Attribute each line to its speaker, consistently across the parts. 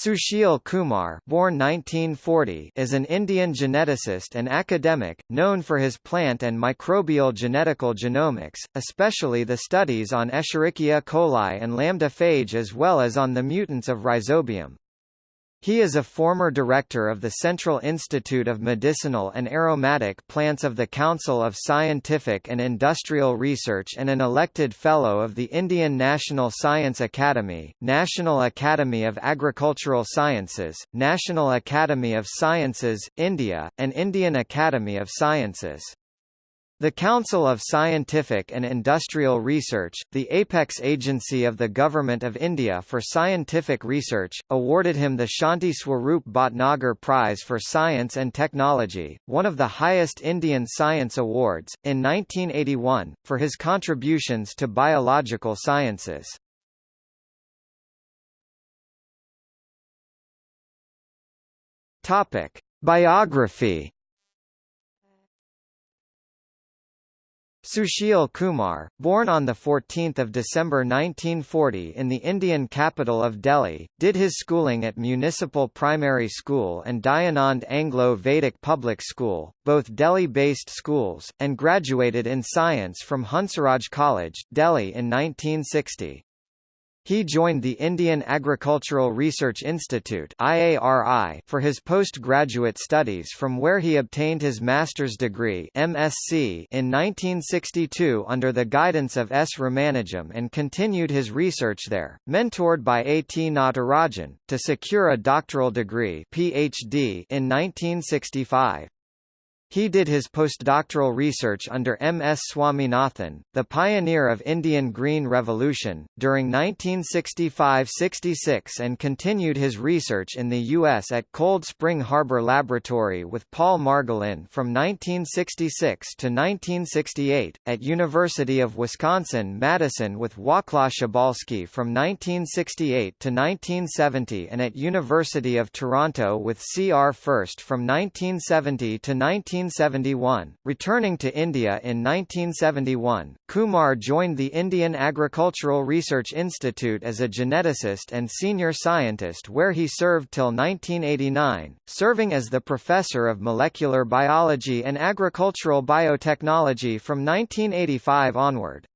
Speaker 1: Sushil Kumar born 1940 is an Indian geneticist and academic, known for his plant and microbial genetical genomics, especially the studies on Escherichia coli and lambda phage as well as on the mutants of Rhizobium. He is a former director of the Central Institute of Medicinal and Aromatic Plants of the Council of Scientific and Industrial Research and an elected Fellow of the Indian National Science Academy, National Academy of Agricultural Sciences, National Academy of Sciences, India, and Indian Academy of Sciences. The Council of Scientific and Industrial Research, the apex agency of the Government of India for Scientific Research, awarded him the Shanti Swarup Bhatnagar Prize for Science and Technology, one of the highest Indian science awards, in 1981, for his contributions to biological sciences. Biography Sushil Kumar, born on 14 December 1940 in the Indian capital of Delhi, did his schooling at Municipal Primary School and Dayanand Anglo-Vedic Public School, both Delhi-based schools, and graduated in science from Hansraj College, Delhi in 1960. He joined the Indian Agricultural Research Institute IARI for his postgraduate studies from where he obtained his master's degree MSc in 1962 under the guidance of S. Ramanujam and continued his research there, mentored by A. T. Natarajan, to secure a doctoral degree PhD in 1965. He did his postdoctoral research under M. S. Swaminathan, the pioneer of Indian Green Revolution, during 1965–66 and continued his research in the U.S. at Cold Spring Harbor Laboratory with Paul Margolin from 1966 to 1968, at University of Wisconsin-Madison with Wacław Szybalski from 1968 to 1970 and at University of Toronto with C. R. Fuerst from 1970 to 19 1971. Returning to India in 1971, Kumar joined the Indian Agricultural Research Institute as a geneticist and senior scientist where he served till 1989, serving as the professor of molecular biology and agricultural biotechnology from 1985 onward.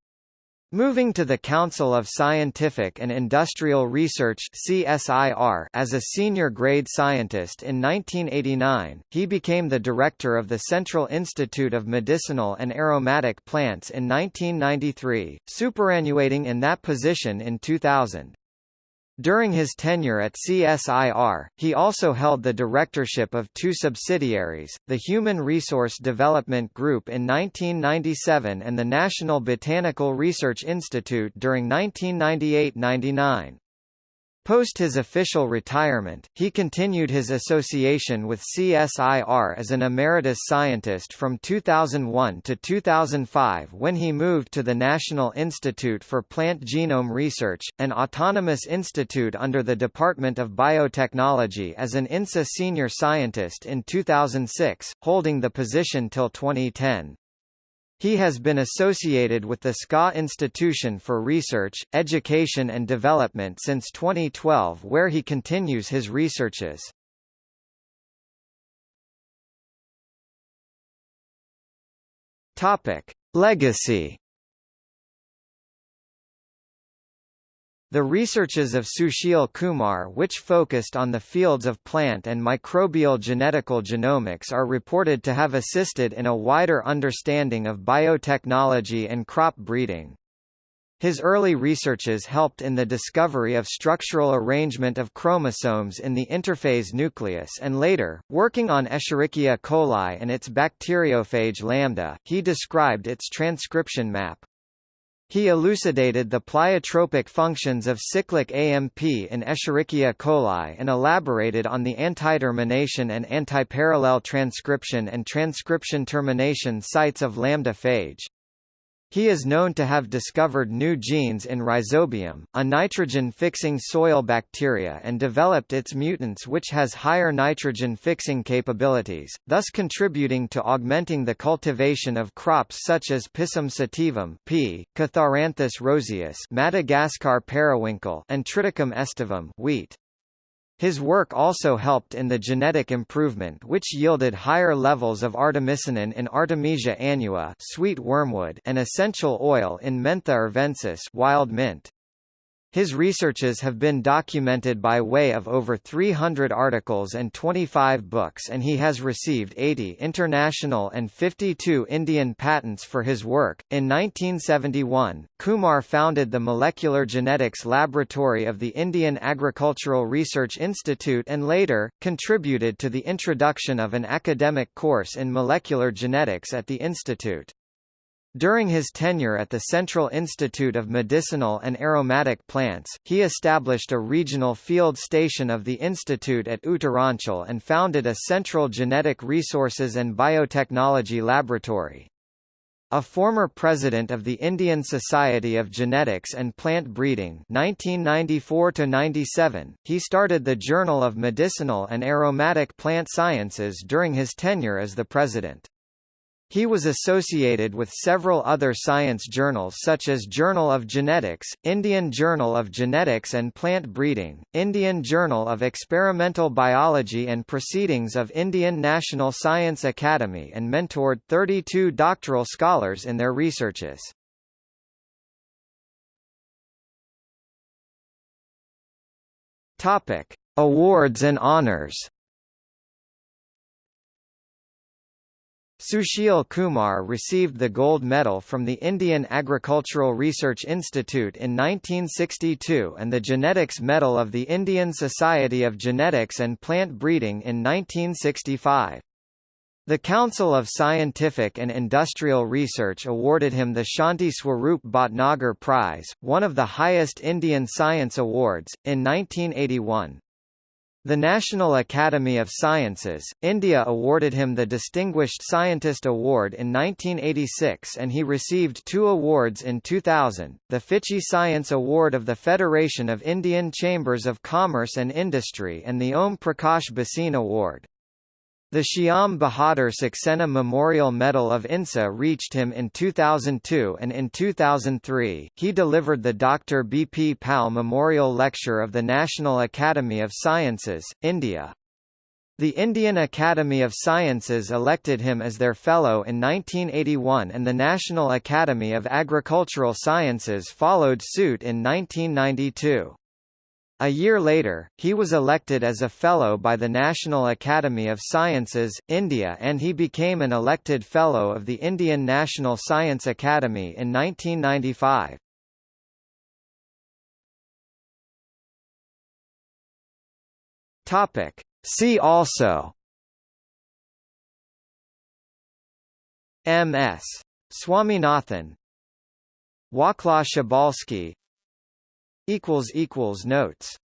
Speaker 1: Moving to the Council of Scientific and Industrial Research CSIR as a senior grade scientist in 1989, he became the director of the Central Institute of Medicinal and Aromatic Plants in 1993, superannuating in that position in 2000. During his tenure at CSIR, he also held the directorship of two subsidiaries, the Human Resource Development Group in 1997 and the National Botanical Research Institute during 1998–99. Post his official retirement, he continued his association with CSIR as an emeritus scientist from 2001 to 2005 when he moved to the National Institute for Plant Genome Research, an autonomous institute under the Department of Biotechnology as an INSA senior scientist in 2006, holding the position till 2010. He has been associated with the SKA Institution for Research, Education and Development since 2012 where he continues his researches. Legacy The researches of Sushil Kumar which focused on the fields of plant and microbial genetical genomics are reported to have assisted in a wider understanding of biotechnology and crop breeding. His early researches helped in the discovery of structural arrangement of chromosomes in the interphase nucleus and later, working on Escherichia coli and its bacteriophage lambda, he described its transcription map. He elucidated the pleiotropic functions of cyclic AMP in Escherichia coli and elaborated on the antitermination and antiparallel transcription and transcription termination sites of lambda phage. He is known to have discovered new genes in Rhizobium, a nitrogen-fixing soil bacteria and developed its mutants which has higher nitrogen-fixing capabilities, thus contributing to augmenting the cultivation of crops such as Pisum sativum P, Catharanthus roseus Madagascar periwinkle and Triticum aestivum wheat. His work also helped in the genetic improvement which yielded higher levels of artemisinin in Artemisia annua sweet wormwood and essential oil in Mentha arvensis wild mint. His researches have been documented by way of over 300 articles and 25 books and he has received 80 international and 52 Indian patents for his work. In 1971, Kumar founded the Molecular Genetics Laboratory of the Indian Agricultural Research Institute and later, contributed to the introduction of an academic course in molecular genetics at the institute. During his tenure at the Central Institute of Medicinal and Aromatic Plants, he established a regional field station of the institute at Uttaranchal and founded a Central Genetic Resources and Biotechnology Laboratory. A former president of the Indian Society of Genetics and Plant Breeding 1994 he started the Journal of Medicinal and Aromatic Plant Sciences during his tenure as the president. He was associated with several other science journals such as Journal of Genetics, Indian Journal of Genetics and Plant Breeding, Indian Journal of Experimental Biology and Proceedings of Indian National Science Academy and mentored 32 doctoral scholars in their researches. Awards and honors Sushil Kumar received the gold medal from the Indian Agricultural Research Institute in 1962 and the Genetics Medal of the Indian Society of Genetics and Plant Breeding in 1965. The Council of Scientific and Industrial Research awarded him the Shanti Swarup Bhatnagar Prize, one of the highest Indian science awards, in 1981. The National Academy of Sciences, India awarded him the Distinguished Scientist Award in 1986 and he received two awards in 2000, the FICCI Science Award of the Federation of Indian Chambers of Commerce and Industry and the Om Prakash Bhasin Award. The Shyam Bahadur Saxena Memorial Medal of INSA reached him in 2002 and in 2003, he delivered the Dr. B. P. Pal Memorial Lecture of the National Academy of Sciences, India. The Indian Academy of Sciences elected him as their Fellow in 1981 and the National Academy of Agricultural Sciences followed suit in 1992. A year later, he was elected as a Fellow by the National Academy of Sciences, India and he became an elected Fellow of the Indian National Science Academy in 1995. See also M.S. Swaminathan Waclaw Szybalski Notes